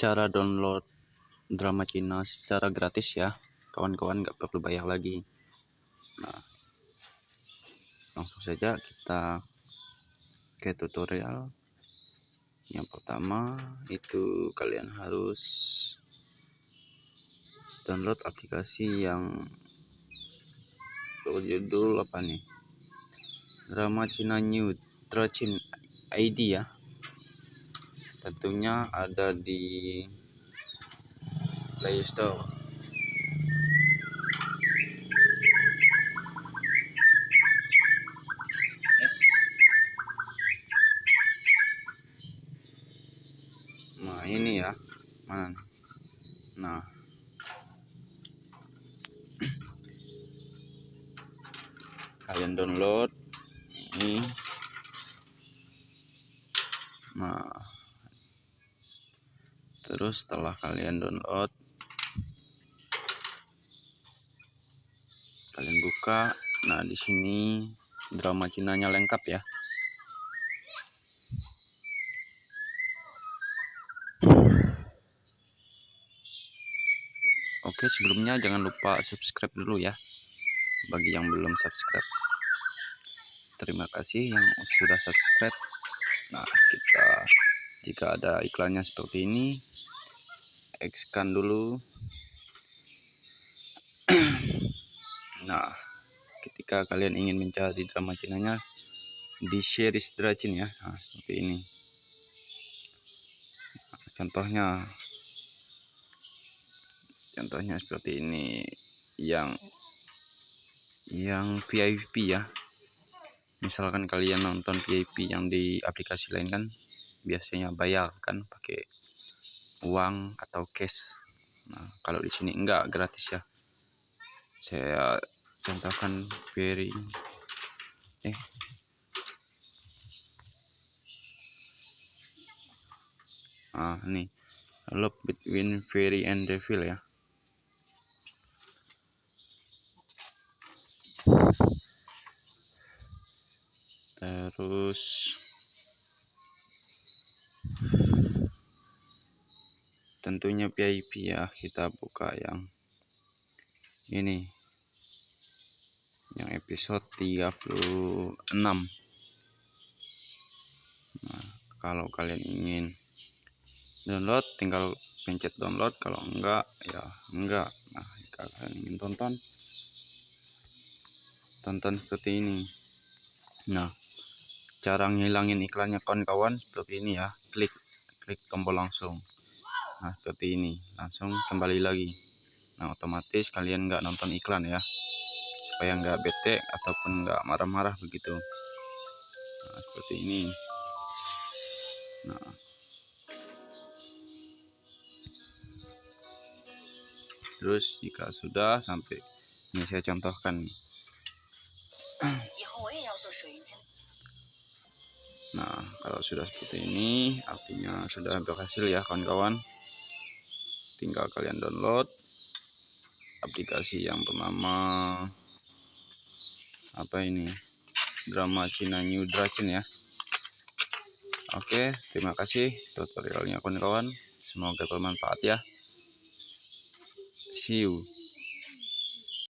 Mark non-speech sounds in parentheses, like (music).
cara download drama Cina secara gratis ya. Kawan-kawan nggak perlu bayar lagi. Nah langsung saja kita ke tutorial. Yang pertama itu kalian harus download aplikasi yang berjudul apa nih? Drama Cina New Tracin ID ya tentunya ada di Play Store. Nah ini ya. Mana? Nah. Kalian download. Ini. Nah terus setelah kalian download kalian buka. Nah di sini drama Cinanya lengkap ya. Oke sebelumnya jangan lupa subscribe dulu ya bagi yang belum subscribe. Terima kasih yang sudah subscribe. Nah kita jika ada iklannya seperti ini X kan dulu. (clears throat) Nah ketika kalian ingin mencari drama cinanya di series Dracin ya. Nah, seperti ini. Nah, contohnya contohnya seperti ini. Yang yang VIP ya. Misalkan kalian nonton VIP yang di aplikasi lain kan biasanya bayar kan pakai uang atau cash. Nah kalau di sini enggak gratis ya. Saya contohkan very eh. Ah ini. Love between fairy and devil ya. Terus tentunya VIP ya kita buka yang ini. Yang episode 36 nah kalau kalian ingin download tinggal pencet download. Kalau enggak ya enggak. Nah jika kalian ingin tonton tonton seperti ini. Nah cara ngilangin iklannya kawan-kawan seperti ini ya. Klik klik tombol langsung nah seperti ini. Langsung kembali lagi. Nah otomatis kalian nggak nonton iklan ya. Supaya nggak bete ataupun nggak marah-marah begitu. Nah seperti ini. Nah. Terus jika sudah sampai ini saya contohkan Nah, kalau sudah seperti ini, artinya sudah berhasil ya kawan-kawan. Tinggal kalian download aplikasi yang bernama apa ini? Drama Cina New Dragon ya. Oke, terima kasih tutorialnya kawan-kawan. Semoga bermanfaat ya. See you.